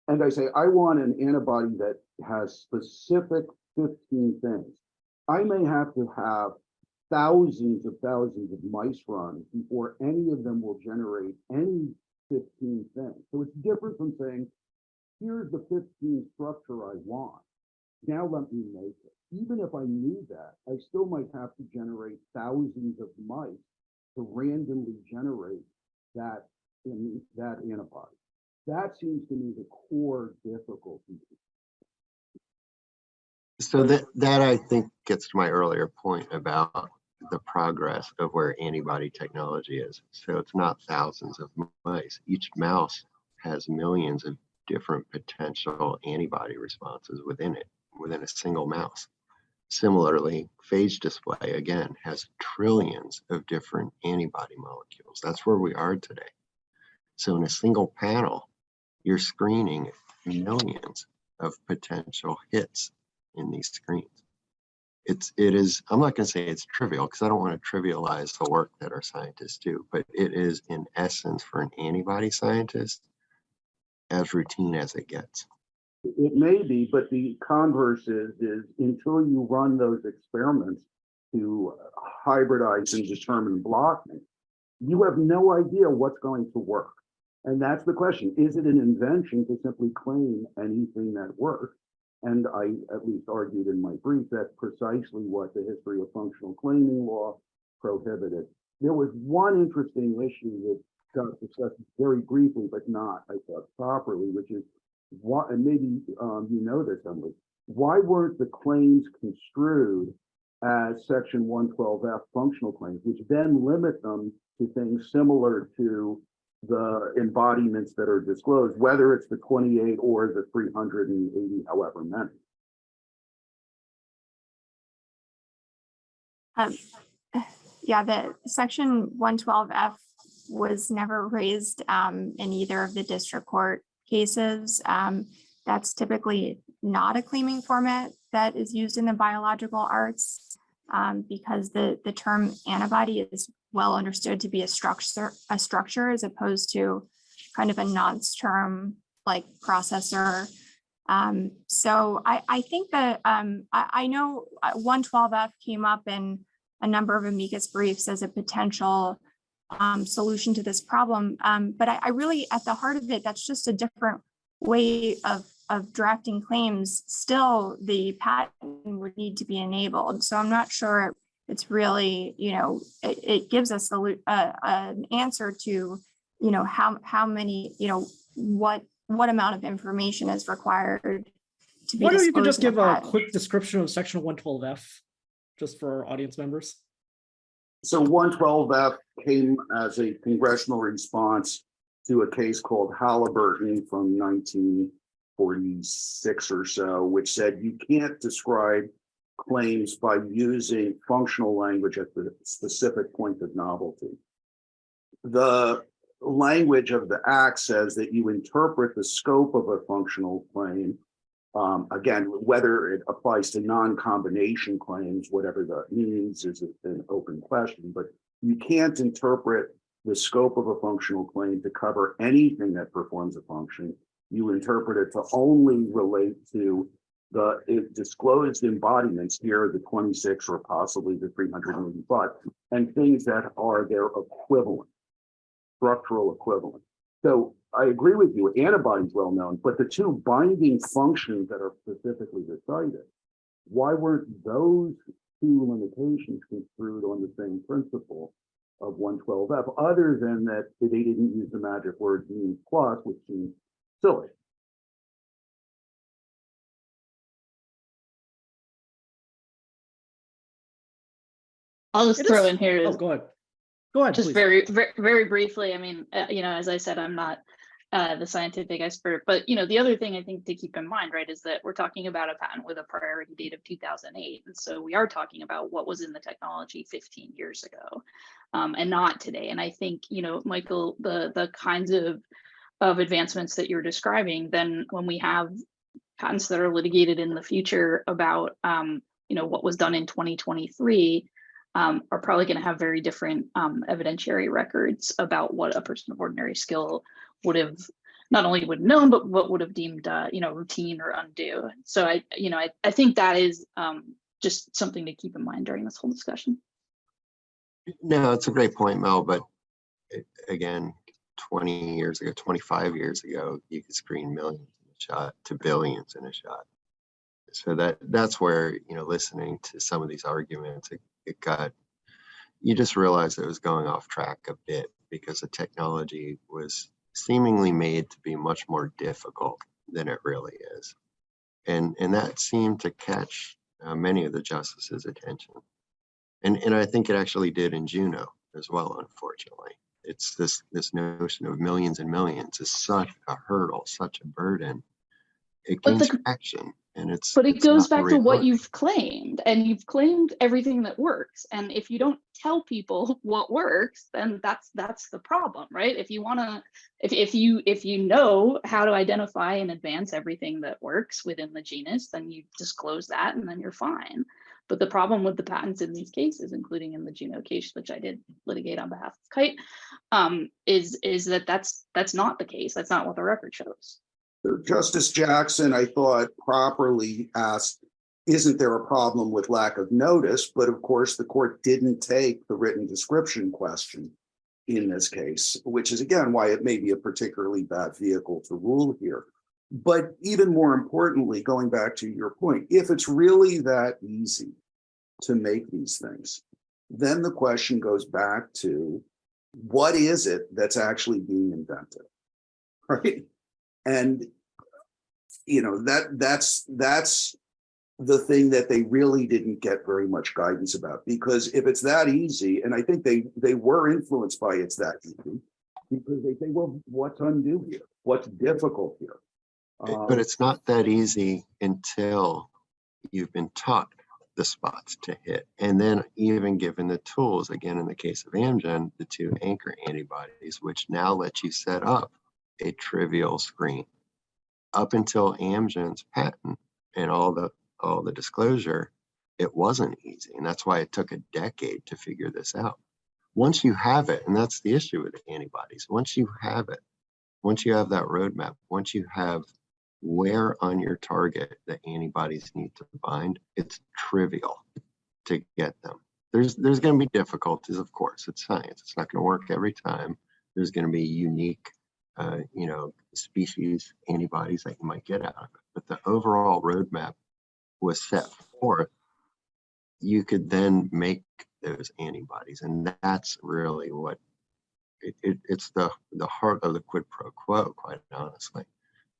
Speaker 6: And I say, I want an antibody that has specific 15 things. I may have to have thousands of thousands of mice runs before any of them will generate any fifteen things. So it's different from saying, here's the fifteen structure I want. Now let me make it. Even if I knew that, I still might have to generate thousands of mice to randomly generate that in that antibody. That seems to me the core difficulty.
Speaker 4: So that, that I think gets to my earlier point about the progress of where antibody technology is. So it's not thousands of mice. Each mouse has millions of different potential antibody responses within it, within a single mouse. Similarly, phage display, again, has trillions of different antibody molecules. That's where we are today. So in a single panel, you're screening millions of potential hits in these screens. It's, it is, I'm not gonna say it's trivial because I don't want to trivialize the work that our scientists do, but it is in essence for an antibody scientist as routine as it gets.
Speaker 6: It may be, but the converse is, is until you run those experiments to hybridize and determine blocking, you have no idea what's going to work. And that's the question. Is it an invention to simply claim anything that works? And I at least argued in my brief that's precisely what the history of functional claiming law prohibited. There was one interesting issue that got discussed very briefly, but not, I thought, properly, which is why, and maybe um, you know this, Emily, why weren't the claims construed as section one twelve F functional claims, which then limit them to things similar to the embodiments that are disclosed, whether it's the twenty-eight or the three hundred and eighty, however many.
Speaker 2: Um, yeah, the section one twelve F was never raised um in either of the district court cases. Um, that's typically not a claiming format that is used in the biological arts um, because the the term antibody is well understood to be a structure a structure as opposed to kind of a nonce term like processor. Um, so I, I think that um, I, I know uh, 112F came up in a number of amicus briefs as a potential um, solution to this problem. Um, but I, I really, at the heart of it, that's just a different way of, of drafting claims. Still, the patent would need to be enabled. So I'm not sure it's really, you know, it, it gives us a, lu- uh, an answer to, you know, how, how many, you know, what, what amount of information is required to be
Speaker 1: Why don't you could just
Speaker 2: in a
Speaker 1: give a
Speaker 2: patent.
Speaker 1: quick description of section one twelve F, just for our audience members?
Speaker 6: So one twelve F came as a congressional response to a case called Halliburton from nineteen forty-six or so, which said you can't describe claims by using functional language at the specific point of novelty. The language of the act says that you interpret the scope of a functional claim um, again, whether it applies to non-combination claims, whatever that means is an open question, but you can't interpret the scope of a functional claim to cover anything that performs a function. You interpret it to only relate to the disclosed embodiments here, the 26 or possibly the 385, and things that are their equivalent, structural equivalent. So I agree with you, antibodies well known, but the two binding functions that are specifically decided, why weren't those two limitations construed on the same principle of 112F, other than that they didn't use the magic word means plus, which seems silly.
Speaker 3: I'll just
Speaker 1: It
Speaker 3: throw
Speaker 1: is-
Speaker 3: in here
Speaker 1: Oh, go ahead. Go ahead,
Speaker 3: just very, very, very briefly, I mean, uh, you know, as I said, I'm not uh, the scientific expert, but you know, the other thing I think to keep in mind, right, is that we're talking about a patent with a priority date of 2008, and so we are talking about what was in the technology 15 years ago, um, and not today. And I think, you know, Michael, the the kinds of of advancements that you're describing, then when we have patents that are litigated in the future about, um, you know, what was done in 2023 um, are probably going to have very different um, evidentiary records about what a person of ordinary skill would have not only would have known, but what would have deemed, uh, you know, routine or undue. So I, you know, I, I think that is um, just something to keep in mind during this whole discussion.
Speaker 4: No, it's a great point, Mel, but a- again, 20 years ago, 25 years ago, you could screen millions in a shot to billions in a shot. So that that's where, you know, listening to some of these arguments, it, got, you just realized it was going off track a bit because the technology was seemingly made to be much more difficult than it really is. And, and that seemed to catch uh, many of the justices' attention. And, and I think it actually did in Juno as well, unfortunately. It's this, this notion of millions and millions is such a hurdle, such a burden. It gains
Speaker 3: the-
Speaker 4: traction and it's.
Speaker 3: But it
Speaker 4: it's
Speaker 3: goes back to what you've claimed, and you've claimed everything that works. And if you don't tell people what works, then that's that's the problem, right? If you want to, if if you if you know how to identify and advance everything that works within the genus, then you disclose that, and then you're fine. But the problem with the patents in these cases, including in the Juno case, which I did litigate on behalf of Kite, um, is is that that's that's not the case. That's not what the record shows.
Speaker 6: Justice Jackson, I thought properly asked, isn't there a problem with lack of notice? But of course, the court didn't take the written description question in this case, which is again, why it may be a particularly bad vehicle to rule here. But even more importantly, going back to your point, if it's really that easy to make these things, then the question goes back to what is it that's actually being invented? Right? And, you know, that, that's, that's the thing that they really didn't get very much guidance about, because if it's that easy, and I think they, they were influenced by it's that easy, because they say, well, what's undue here? What's difficult here? Um,
Speaker 4: But it's not that easy until you've been taught the spots to hit. And then even given the tools, again, in the case of Amgen, the two anchor antibodies, which now let you set up a trivial screen. Up until Amgen's patent and all the, all the disclosure, it wasn't easy. And that's why it took a decade to figure this out. Once you have it, and that's the issue with antibodies, once you have it, once you have that roadmap, once you have where on your target the antibodies need to bind, it's trivial to get them. There's there's going to be difficulties, of course. It's science. It's not going to work every time. There's going to be unique, uh, you know, species antibodies that you might get out of it. But the overall roadmap was set forth. You could then make those antibodies, and that's really what it, it, it's the the heart of the quid pro quo, quite honestly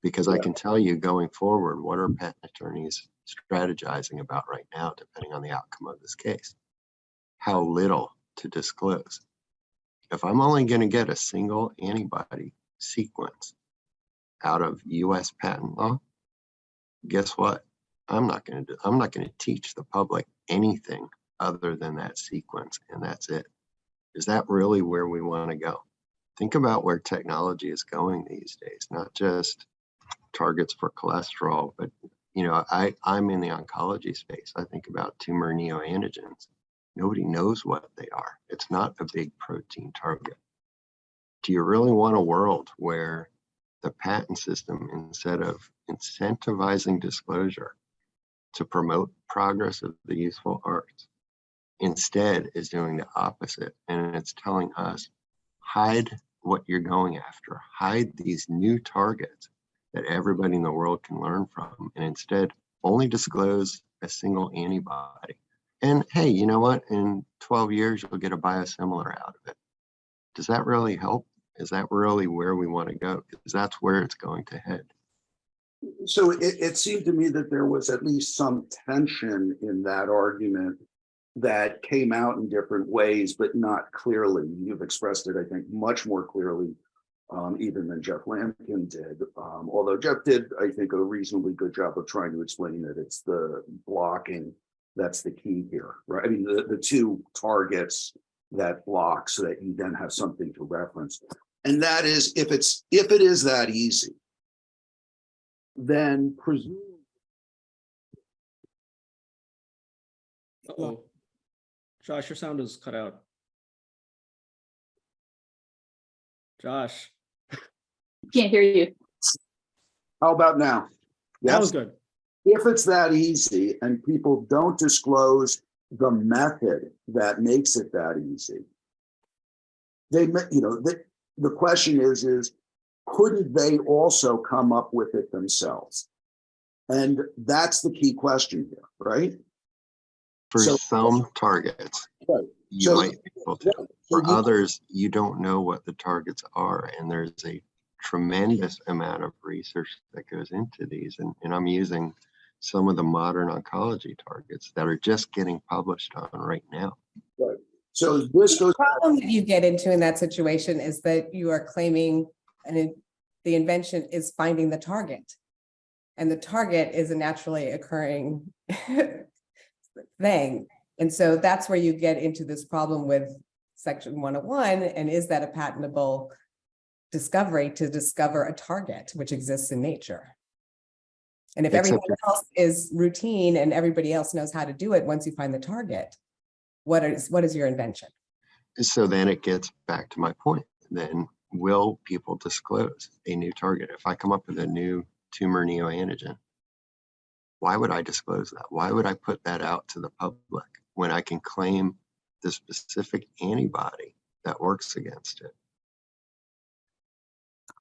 Speaker 4: because I can tell you going forward, what are patent attorneys strategizing about right now, depending on the outcome of this case? How little to disclose. If I'm only going to get a single antibody sequence out of US patent law, guess what? I'm not going to do, I'm not going to teach the public anything other than that sequence, and that's it. Is that really where we want to go? Think about where technology is going these days, not just targets for cholesterol, but you know, I, I'm in the oncology space. I think about tumor neoantigens. Nobody knows what they are. It's not a big protein target. Do you really want a world where the patent system, instead of incentivizing disclosure to promote progress of the useful arts, instead is doing the opposite? And it's telling us, hide what you're going after, hide these new targets that everybody in the world can learn from and instead only disclose a single antibody. And hey, you know what? In 12 years, you'll get a biosimilar out of it. Does that really help? Is that really where we want to go? Because that's where it's going to head.
Speaker 6: So it, it seemed to me that there was at least some tension in that argument that came out in different ways, but not clearly. You've expressed it, I think, much more clearly um, even than Jeff Lamken did. Um, although Jeff did, I think, a reasonably good job of trying to explain that it's the blocking that's the key here, right? I mean, the, the two targets that block so that you then have something to reference. And that is, if it's, if it is that easy, then presume
Speaker 1: Uh-oh. Josh, your sound is cut out. Josh,
Speaker 3: Can't hear you.
Speaker 6: How about now?
Speaker 1: that was good.
Speaker 6: if it's that easy and people don't disclose the method that makes it that easy. They, ma- you know, they, the question is, is couldn't they also come up with it themselves? And that's the key question here, right?
Speaker 4: For
Speaker 6: So-
Speaker 4: some targets,
Speaker 6: Right.
Speaker 4: you
Speaker 6: So-
Speaker 4: might be able to.
Speaker 6: So
Speaker 4: For
Speaker 6: you-
Speaker 4: others, you don't know what the targets are, and there's a tremendous amount of research that goes into these. And, and I'm using some of the modern oncology targets that are just getting published on right now.
Speaker 6: So this goes,
Speaker 5: The problem that you get into in that situation is that you are claiming and the invention is finding the target. And the target is a naturally occurring thing. And so that's where you get into this problem with section one oh one, and is that a patentable discovery to discover a target which exists in nature? And if
Speaker 4: Except
Speaker 5: everything else is routine and everybody else knows how to do it, once you find the target, what is, what is your invention?
Speaker 4: So then it gets back to my point, then will people disclose a new target? If I come up with a new tumor neoantigen, why would I disclose that? Why would I put that out to the public when I can claim the specific antibody that works against it?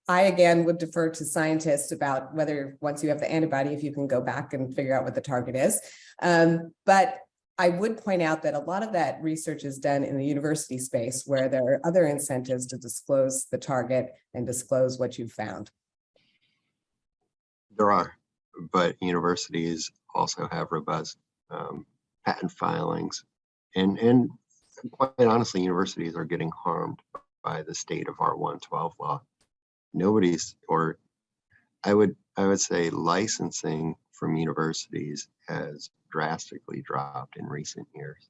Speaker 5: I again would defer to scientists about whether, once you have the antibody, if you can go back and figure out what the target is. Um, but I would point out that a lot of that research is done in the university space where there are other incentives to disclose the target and disclose what you've found.
Speaker 4: There are, but universities also have robust um, patent filings. And, and quite honestly, universities are getting harmed by the state of our 112 law. Nobody's, or I would, I would say licensing from universities has drastically dropped in recent years.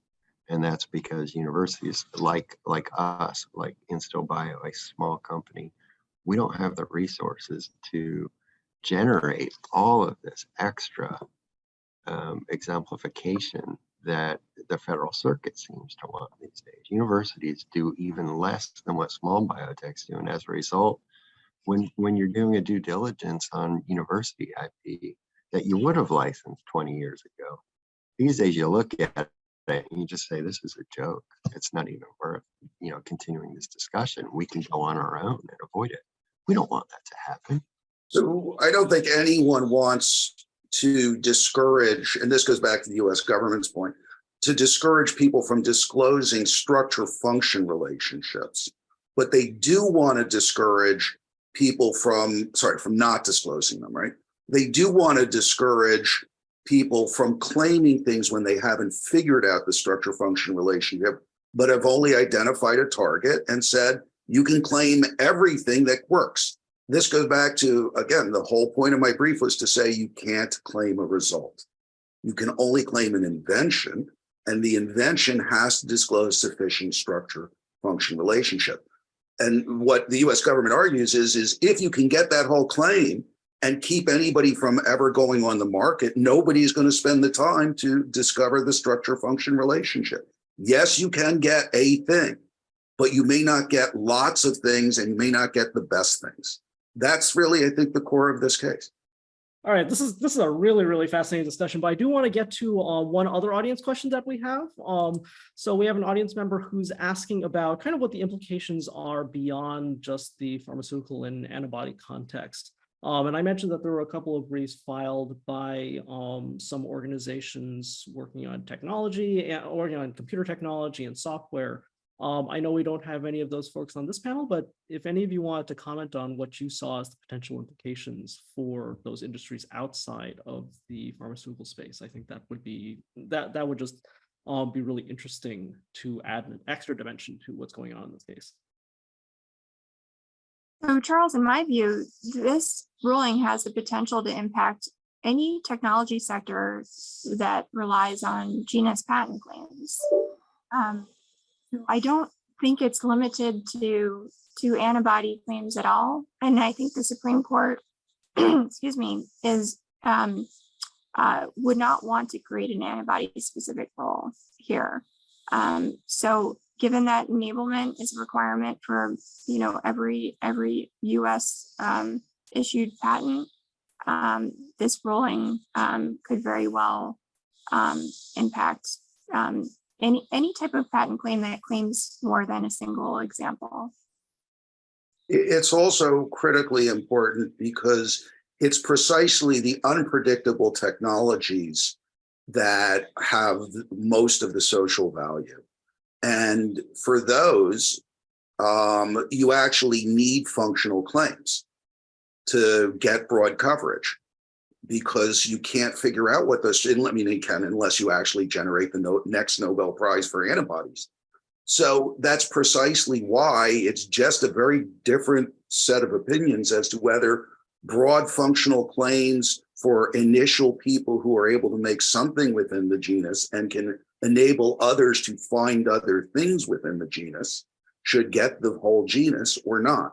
Speaker 4: And that's because universities like, like us, like Instill Bio, a small company, we don't have the resources to generate all of this extra um, exemplification that the federal circuit seems to want these days. Universities do even less than what small biotechs do. And as a result, when, when you're doing a due diligence on university IP that you would have licensed 20 years ago, these days you look at it and you just say, this is a joke. It's not even worth, you know, continuing this discussion. We can go on our own and avoid it. We don't want that to happen.
Speaker 6: so I don't think anyone wants to discourage, and this goes back to the US government's point, to discourage people from disclosing structure function relationships. But they do want to discourage people from, sorry, from not disclosing them, right? They do want to discourage people from claiming things when they haven't figured out the structure function relationship, but have only identified a target and said, you can claim everything that works. This goes back to, again, the whole point of my brief was to say you can't claim a result. You can only claim an invention, and the invention has to disclose sufficient structure function relationship. And what the US government argues is, is if you can get that whole claim and keep anybody from ever going on the market, nobody's going to spend the time to discover the structure function relationship. Yes, you can get a thing, but you may not get lots of things and you may not get the best things. That's really, I think, the core of this case.
Speaker 1: All right, this is this is a really really fascinating discussion, but I do want to get to uh, one other audience question that we have. Um, so we have an audience member who's asking about kind of what the implications are beyond just the pharmaceutical and antibody context. Um, and I mentioned that there were a couple of briefs filed by um, some organizations working on technology and working on computer technology and software. Um, I know we don't have any of those folks on this panel, but if any of you wanted to comment on what you saw as the potential implications for those industries outside of the pharmaceutical space, I think that would be that that would just um, be really interesting to add an extra dimension to what's going on in this case.
Speaker 2: So Charles, in my view, this ruling has the potential to impact any technology sector that relies on genus patent claims. Um, I don't think it's limited to to antibody claims at all. And I think the Supreme Court, excuse me, is um, uh, would not want to create an antibody specific rule here. Um, so given that enablement is a requirement for you know every every U.S. Um, issued patent, um, this ruling um, could very well um, impact um, any any type of patent claim that claims more than a single example.
Speaker 6: It's also critically important because it's precisely the unpredictable technologies that have most of the social value. And for those, um, you actually need functional claims to get broad coverage because you can't figure out what those, I mean, you can unless you actually generate the next Nobel Prize for antibodies. So that's precisely why it's just a very different set of opinions as to whether broad functional claims for initial people who are able to make something within the genus and can enable others to find other things within the genus should get the whole genus or not.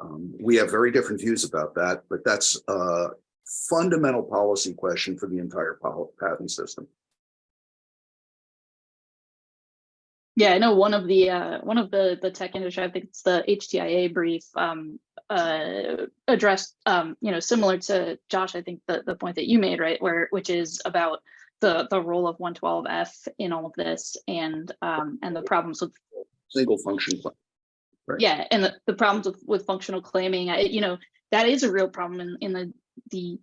Speaker 6: Um, we have very different views about that, but that's a fundamental policy question for the entire patent system.
Speaker 3: Yeah, I know one of the uh, one of the the tech industry, I think it's the HTIA brief, um, uh, addressed, um, you know, similar to Josh, I think the the point that you made, right, where which is about the the role of 112F in all of this and um, and the problems with
Speaker 6: Single function. claim. Right.
Speaker 3: yeah, and the, the problems with with functional claiming, I, you know, that is a real problem in in the the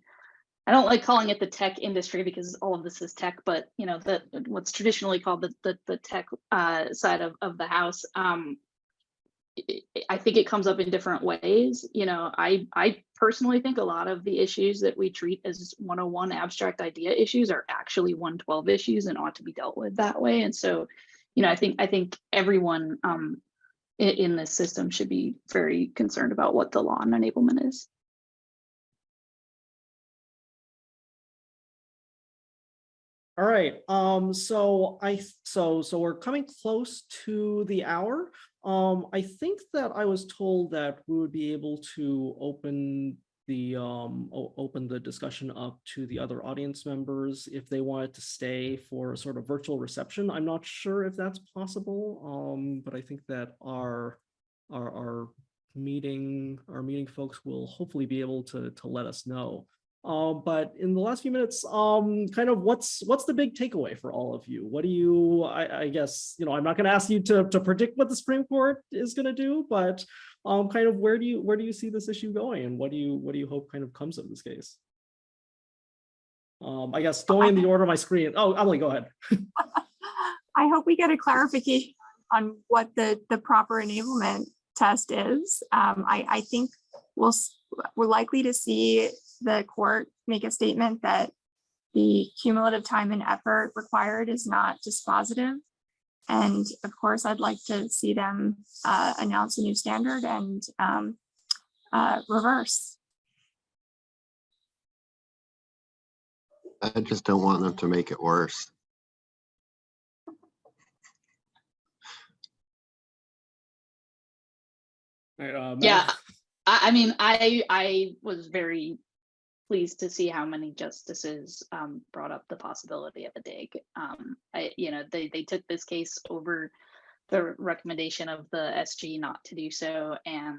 Speaker 3: I don't like calling it the tech industry because all of this is tech, but you know, the what's traditionally called the the, the tech uh, side of, of the house. Um, I- think it comes up in different ways. You know, I I personally think a lot of the issues that we treat as 101 abstract idea issues are actually 112 issues and ought to be dealt with that way. And so, you know, I think I think everyone um, in, in this system should be very concerned about what the law on enablement is.
Speaker 1: All right, um, so I, so, so we're coming close to the hour. Um, I think that I was told that we would be able to open the, um, open the discussion up to the other audience members if they wanted to stay for a sort of virtual reception. I'm not sure if that's possible, um, but I think that our, our, our meeting, our meeting folks will hopefully be able to, to let us know. Um, but in the last few minutes, um, kind of what's what's the big takeaway for all of you? What do you, I, I guess, you know, I'm not going to ask you to to predict what the Supreme Court is going to do, but um, kind of where do you where do you see this issue going, and what do you what do you hope kind of comes of this case? Um, I guess going in the order of my screen. Oh, Emily, go ahead.
Speaker 2: I hope we get a clarification on what the, the proper enablement test is. Um, I, I think we'll, we're likely to see the court make a statement that the cumulative time and effort required is not dispositive. And of course, I'd like to see them uh, announce a new standard and um, uh, reverse.
Speaker 4: I just don't want them to make it worse.
Speaker 1: All right, uh,
Speaker 3: Yeah, I, I mean, I, I was very pleased to see how many justices um, brought up the possibility of a dig. Um, I, you know, they, they took this case over the recommendation of the SG not to do so. And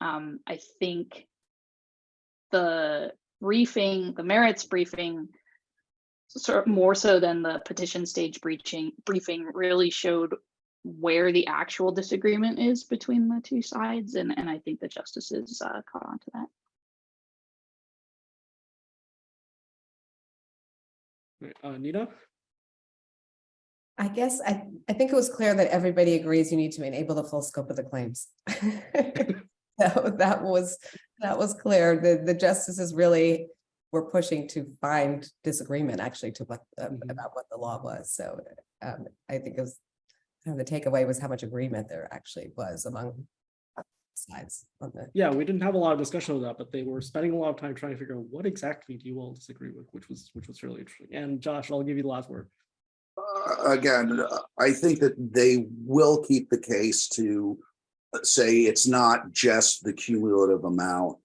Speaker 3: um, I think the briefing, the merits briefing, sort of more so than the petition stage breaching briefing really showed where the actual disagreement is between the two sides, and, and I think the justices uh, caught on to that.
Speaker 1: Uh, Nina?
Speaker 5: I guess I, I think it was clear that everybody agrees you need to enable the full scope of the claims. So that was, that was clear. The, the justices really were pushing to find disagreement actually to what, um,
Speaker 1: Mhm.
Speaker 5: about what the law was. So um, I think it was, kind of the takeaway was how much agreement there actually was among sides on the
Speaker 1: Yeah, we didn't have a lot of discussion of that, but they were spending a lot of time trying to figure out what exactly do you all disagree with, which was which was really interesting. And Josh, I'll give you the last word.
Speaker 6: Uh, Again, uh, I think that they will keep the case to uh, say it's not just the cumulative amount.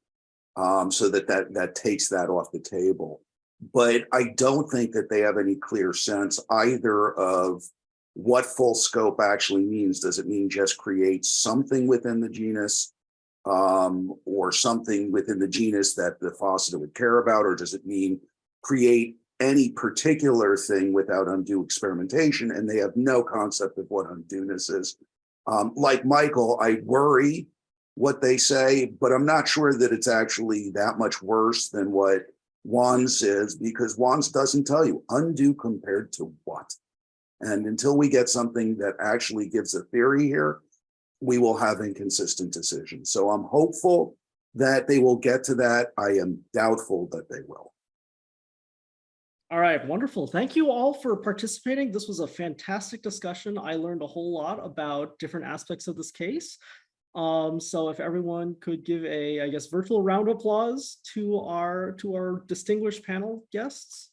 Speaker 6: Um, so that that that takes that off the table. But I don't think that they have any clear sense either of what full scope actually means. Does it mean just create something within the genus? Um, or something within the genus that the faucet would care about, or does it mean create any particular thing without undue experimentation, and they have no concept of what undueness is. Um, like Michael, I worry what they say, but I'm not sure that it's actually that much worse than what Wands is because Wands doesn't tell you undue compared to what. And until we get something that actually gives a theory here, we will have inconsistent decisions. So I'm hopeful that they will get to that. I am doubtful that they will.
Speaker 1: All right, wonderful. Thank you all for participating. This was a fantastic discussion. I learned a whole lot about different aspects of this case. Um, so if everyone could give a, I guess, virtual round of applause to our to our distinguished panel guests.